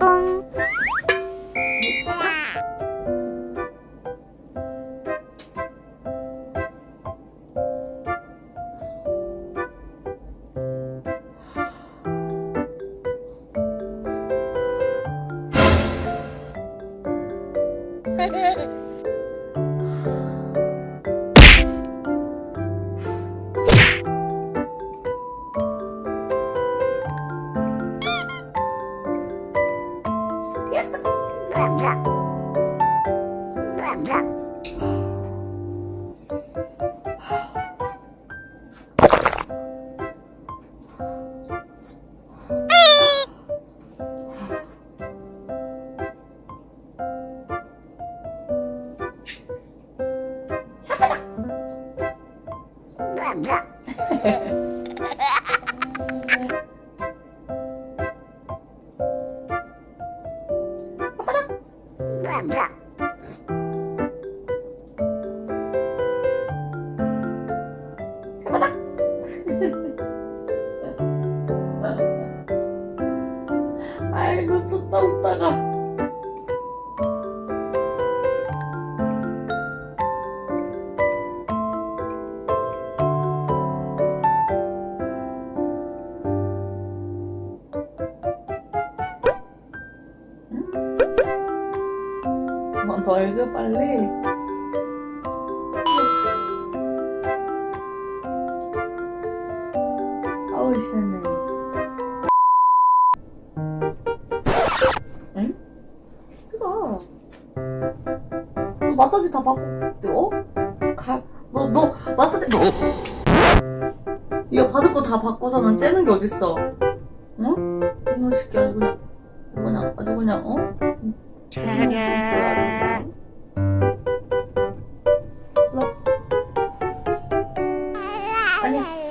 아 이고 좋다 웃다가. 한번 더 해줘 빨리. 아우 시원해 마사지 다 받고 어? 갈? 너, 너 마사지 너 이거 받을 거 다 받고서는 째는 게 어딨어 응? 이놈 새끼 아주 그냥 아주 그냥 아주 그냥 어? 차라 아니